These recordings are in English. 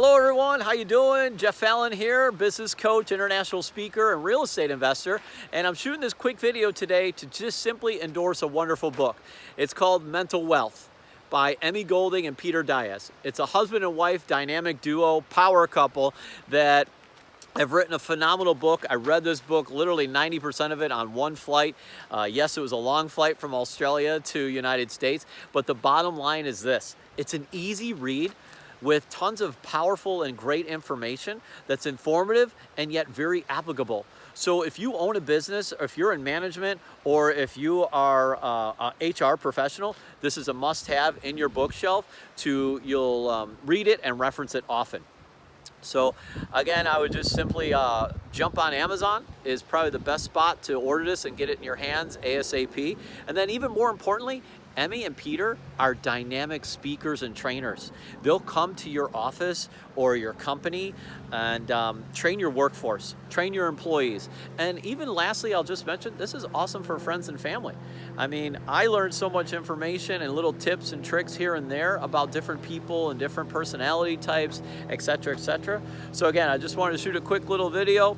Hello everyone, how you doing? Jeff Fallon here, business coach, international speaker, and real estate investor. And I'm shooting this quick video today to just simply endorse a wonderful book. It's called Mental Wealth by Emmy Golding and Peter Dias. It's a husband and wife dynamic duo, power couple that have written a phenomenal book. I read this book, literally 90% of it on one flight. Uh, yes, it was a long flight from Australia to United States, but the bottom line is this. It's an easy read with tons of powerful and great information that's informative and yet very applicable. So if you own a business, or if you're in management, or if you are uh, a HR professional, this is a must-have in your bookshelf to, you'll um, read it and reference it often. So again, I would just simply uh, jump on Amazon is probably the best spot to order this and get it in your hands ASAP. And then even more importantly, Emmy and Peter are dynamic speakers and trainers. They'll come to your office or your company and um, train your workforce, train your employees. And even lastly, I'll just mention, this is awesome for friends and family. I mean, I learned so much information and little tips and tricks here and there about different people and different personality types, etc., etc. So again, I just wanted to shoot a quick little video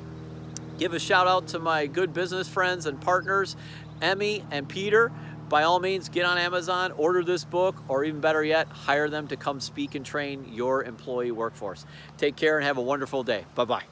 give a shout out to my good business friends and partners, Emmy and Peter by all means, get on Amazon, order this book, or even better yet, hire them to come speak and train your employee workforce. Take care and have a wonderful day. Bye-bye.